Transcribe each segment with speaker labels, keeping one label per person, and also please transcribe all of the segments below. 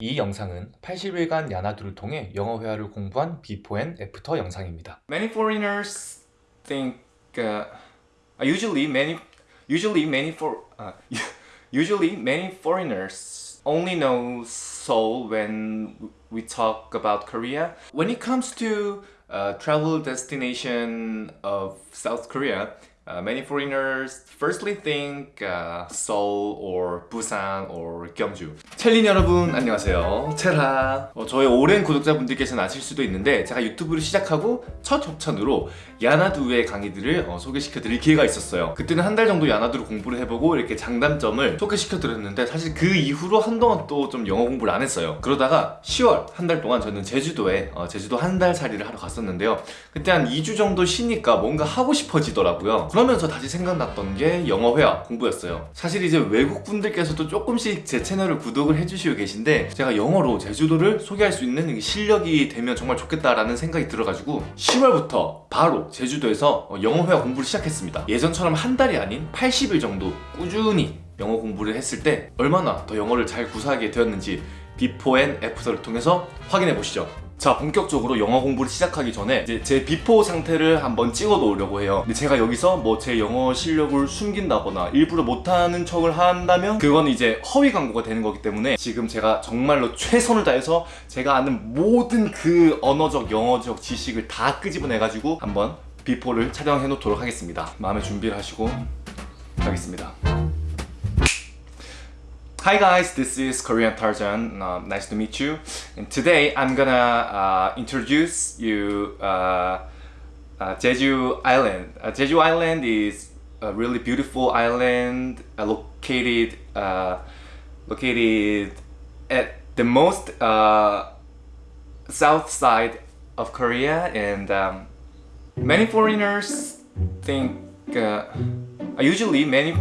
Speaker 1: 이 영상은 80일간 야나두를 통해 영어 회화를 공부한 비포 앤 애프터 영상입니다.
Speaker 2: Many foreigners think uh, usually many usually many for uh, usually many foreigners only know Seoul when we talk about Korea. When it comes to uh, travel destination of South Korea, uh, many foreigners firstly think uh, Seoul or Busan or Gyeongju. 첼린 여러분 안녕하세요. 체라. 어, 저의 오랜 구독자분들께서는 아실 수도 있는데 제가 유튜브를 시작하고 첫 협찬으로 야나두의 강의들을 어, 소개시켜 드릴 기회가 있었어요. 그때는 한 달 정도 야나두를 공부를 해보고 이렇게 장단점을 소개시켜 드렸는데 사실 그 이후로 한동안 또 좀 영어 공부를 안 했어요. 그러다가 10월 한 달 동안 저는 제주도에 어, 제주도 한 달 살이를 하러 갔었는데요. 그때 한 2주 정도 쉬니까 뭔가 하고 싶어지더라고요. 그러면서 다시 생각났던 게 영어 회화 공부였어요. 사실 이제 외국 분들께서도 조금씩 제 채널을 구독을 해주시고 계신데 제가 영어로 제주도를 소개할 수 있는 실력이 되면 정말 좋겠다라는 생각이 들어가지고 10월부터 바로 제주도에서 영어 회화 공부를 시작했습니다. 예전처럼 한 달이 아닌 80일 정도 꾸준히 영어 공부를 했을 때 얼마나 더 영어를 잘 구사하게 되었는지 before and after를 통해서 확인해 보시죠. 자 본격적으로 영어 공부를 시작하기 전에 이제 제 before 상태를 한번 찍어 놓으려고 해요. 근데 제가 여기서 뭐 제 영어 실력을 숨긴다거나 일부러 못하는 척을 한다면 그건 이제 허위 광고가 되는 거기 때문에 지금 제가 정말로 최선을 다해서 제가 아는 모든 그 언어적 영어적 지식을 다 끄집어내 가지고 한번 before를 촬영해 놓도록 하겠습니다. 마음의 준비를 하시고 가겠습니다 Hi guys, this is Korean Tarzan. Uh, nice to meet you. And today I'm gonna uh, introduce you uh, uh, Jeju Island. Uh, Jeju Island is a really beautiful island uh, located located at the most south side of Korea, and um, many foreigners think usually many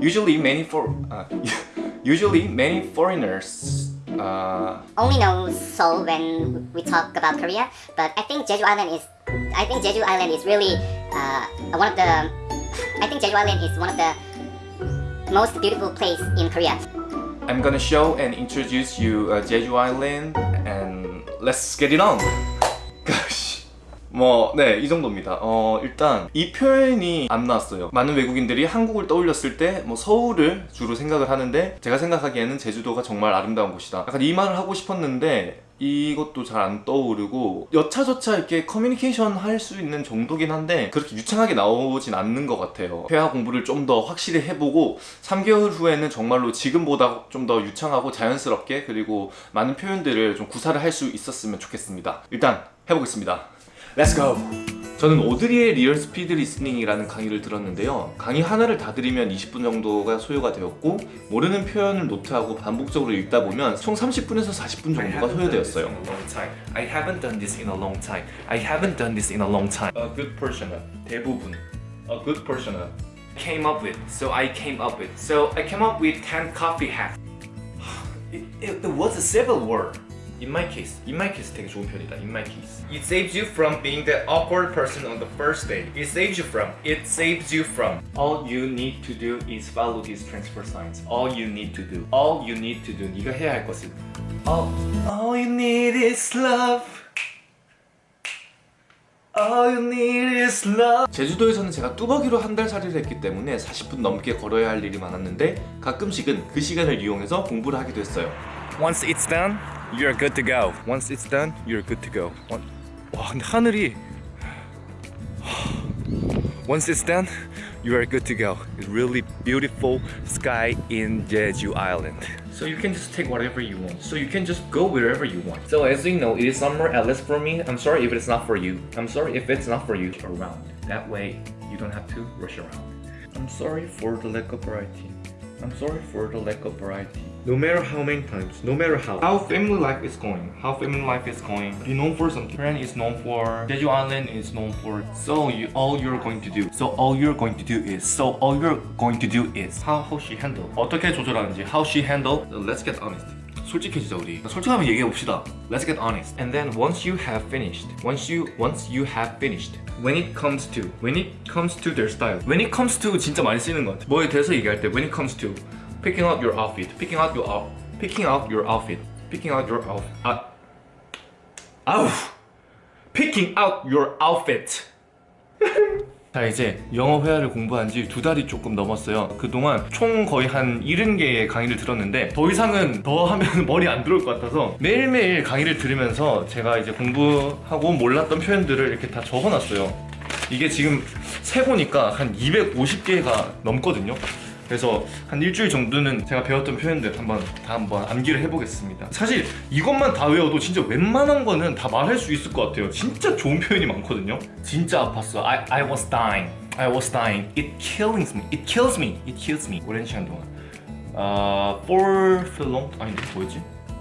Speaker 2: usually many for. Usually, many foreigners uh,
Speaker 3: only know Seoul when we talk about Korea, but I think Jeju Island is, I think Jeju Island is really uh, one of the, I think Jeju Island is one of the most beautiful place in Korea.
Speaker 2: I'm gonna show and introduce you uh, Jeju Island, and let's get it on. 뭐, 네, 이 정도입니다. 어, 일단 이 표현이 안 나왔어요. 많은 외국인들이 한국을 떠올렸을 때 뭐 서울을 주로 생각을 하는데 제가 생각하기에는 제주도가 정말 아름다운 곳이다. 약간 이 말을 하고 싶었는데 이것도 잘 안 떠오르고 여차저차 이렇게 커뮤니케이션 할 수 있는 정도긴 한데 그렇게 유창하게 나오진 않는 것 같아요 회화 공부를 좀 더 확실히 해보고 3개월 후에는 정말로 지금보다 좀 더 유창하고 자연스럽게 그리고 많은 표현들을 좀 구사를 할 수 있었으면 좋겠습니다 일단 해보겠습니다 Let's go! 저는 오드리의 real speed listening이라는 강의를 들었는데요 강의 하나를 다 들으면 20분 정도가 소요가 되었고 모르는 표현을 노트하고 반복적으로 읽다 보면 총 30분에서 40분 정도가 소요되었어요
Speaker 1: I haven't done this in a long time. I haven't done this in a long time.
Speaker 2: A good portion 대부분 A good portion
Speaker 1: Came up with. So I came up with. So I came up with 10 coffee hacks. It, it, it was a civil war. In my case, in my case 되게 좋은 편이다. In my case, it saves you from being the awkward person on the first date. It saves you from. It saves you from. All you need to do is follow these transfer signs. All you need to do. All you need to do. 네가 해야 할 것은. All, all you need is love. All you need is love. 제주도에서는 제가 뚜벅이로 한 달 살이를 했기 때문에 40분 넘게 걸어야 할 일이 많았는데 가끔씩은 그 시간을 이용해서 공부를 하기도 했어요. Once it's done, you're good to go. Once it's done, you're good to go. One... 와 근데 하늘이 Once it's done, you are good to go. It's really beautiful sky in Jeju Island. So you can just take whatever you want. So you can just go wherever you want. So as you know, it is summer at least for me. I'm sorry if it's not for you. I'm sorry if it's not for you. Around. That way, you don't have to rush around. I'm sorry for the lack of variety. I'm sorry for the lack of variety. No matter how many times, no matter how. How family life is going, how family life is going. Be known for something. Korean is known for, Jeju Island is known for. So you, all you're going to do. So all you're going to do is. So all you're going to do is. How, how she handle. 어떻게 조절하는지. How she handle. Let's get honest. 솔직해지자 우리 솔직하면 얘기해 봅시다 Let's get honest and then once you have finished once you once you have finished when it comes to when it comes to their style when it comes to 진짜 많이 쓰는 것 같아 뭐에 대해서 얘기할 때 when it comes to picking out your outfit picking out your out picking out your outfit picking out your out 아 아우 picking out your outfit. 자 이제 영어 회화를 공부한 지 두 달이 조금 넘었어요. 그동안 총 거의 한 70개의 강의를 들었는데 더 이상은 더 하면 머리 안 들어올 것 같아서 매일매일 강의를 들으면서 제가 이제 공부하고 몰랐던 표현들을 이렇게 다 적어놨어요. 이게 지금 세보니까 한 250개가 넘거든요 그래서 한 일주일 정도는 제가 배웠던 표현들 한번 다 한번 암기를 해보겠습니다. 사실 이것만 다 외워도 진짜 웬만한 거는 다 말할 수 있을 것 같아요. 진짜 좋은 표현이 많거든요. 진짜 아팠어. I, I was dying. I was dying. It kills me. It kills me. It kills me. 오랜 시간 동안. 아 for the long 아니 뭐였지?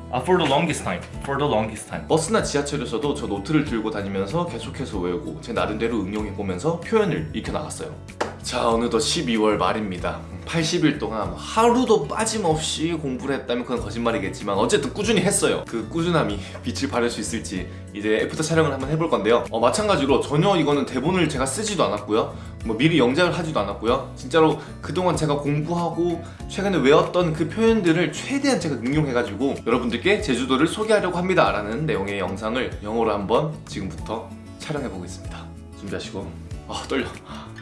Speaker 1: 아 for the longest time. For the longest time.
Speaker 2: 버스나 지하철에서도 저 노트를 들고 다니면서 계속해서 외우고 제 나름대로 응용해 보면서 표현을 익혀 나갔어요. 자 어느덧 12월 말입니다. 80일 동안 하루도 빠짐없이 공부를 했다면 그건 거짓말이겠지만 어쨌든 꾸준히 했어요. 그 꾸준함이 빛을 발할 수 있을지 이제 after 촬영을 한번 해볼 건데요. 어, 마찬가지로 전혀 이거는 대본을 제가 쓰지도 않았고요. 뭐 미리 영작을 하지도 않았고요. 진짜로 그동안 제가 공부하고 최근에 외웠던 그 표현들을 최대한 제가 응용해가지고 여러분들께 제주도를 소개하려고 합니다 라는 내용의 영상을 영어로 한번 지금부터 촬영해 보겠습니다. 준비하시고 아 떨려.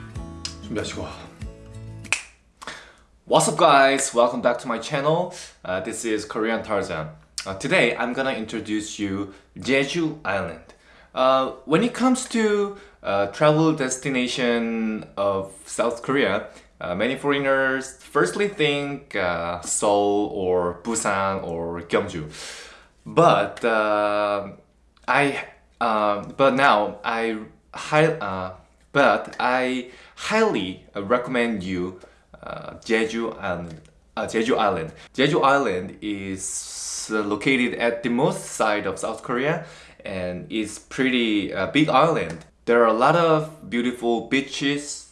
Speaker 2: 준비하시고 What's up guys? Welcome back to my channel. Uh, this is Korean Tarzan. Uh, today I'm gonna introduce you Jeju Island. Uh, when it comes to uh, travel destination of South Korea, uh, many foreigners firstly think uh, Seoul or Busan or Gyeongju. But I but now I hi, but I highly recommend you Jeju Island. Uh, Jeju Island. Jeju Island is located at the most side of South Korea and is pretty uh, big island. There are a lot of beautiful beaches.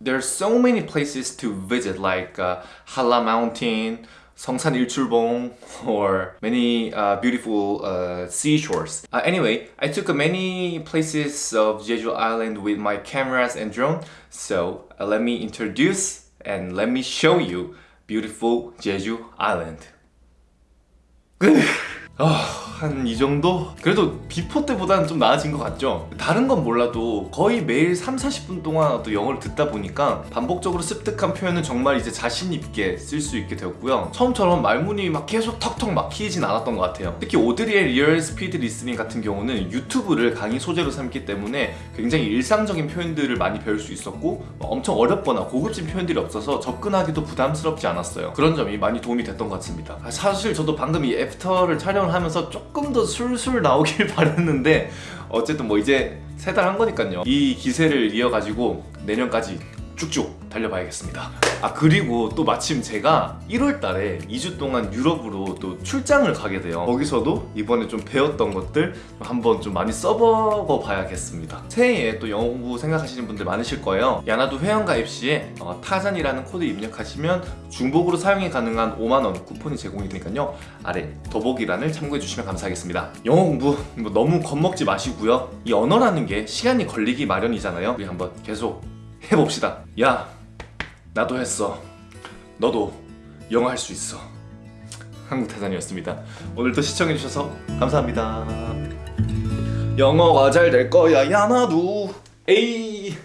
Speaker 2: There are so many places to visit like uh, Hala Mountain, Seongsan Ilchulbong, or many uh, beautiful uh, seashores. Uh, anyway, I took many places of Jeju Island with my cameras and drone. So uh, let me introduce and let me show you beautiful Jeju Island. 한 이 정도? 그래도 before 때보다는 좀 나아진 것 같죠? 다른 건 몰라도 거의 매일 3, 40분 동안 또 영어를 듣다 보니까 반복적으로 습득한 표현은 정말 이제 자신 있게 쓸 수 있게 되었고요 처음처럼 말문이 막 계속 턱턱 막히진 않았던 것 같아요 특히 오드리의 Real Speed Listening 같은 경우는 유튜브를 강의 소재로 삼기 때문에 굉장히 일상적인 표현들을 많이 배울 수 있었고 엄청 어렵거나 고급진 표현들이 없어서 접근하기도 부담스럽지 않았어요 그런 점이 많이 도움이 됐던 것 같습니다 사실 저도 방금 이 after를 촬영을 하면서 조금 더 술술 나오길 바랬는데 어쨌든 뭐 이제 세 달 한 거니까요. 이 기세를 이어가지고 내년까지 쭉쭉 달려봐야겠습니다. 아 그리고 또 마침 제가 1월 달에 2주 동안 유럽으로 또 출장을 가게 돼요. 거기서도 이번에 좀 배웠던 것들 한번 좀 많이 써보고 봐야겠습니다. 새해에 또 영어 공부 생각하시는 분들 많으실 거예요. 야나도 회원가입 시에 어, 타잔이라는 코드 입력하시면 중복으로 사용이 가능한 5만원 쿠폰이 제공이 되니까요. 아래 더보기란을 참고해 주시면 감사하겠습니다. 영어 공부 뭐 너무 겁먹지 마시고요. 이 언어라는 게 시간이 걸리기 마련이잖아요. 우리 한번 계속 해봅시다. 야 나도 했어. 너도 영어 할 수 있어. 한국타잔이었습니다. 오늘도 시청해주셔서 감사합니다. 영어가 잘될 거야 야 나도 에이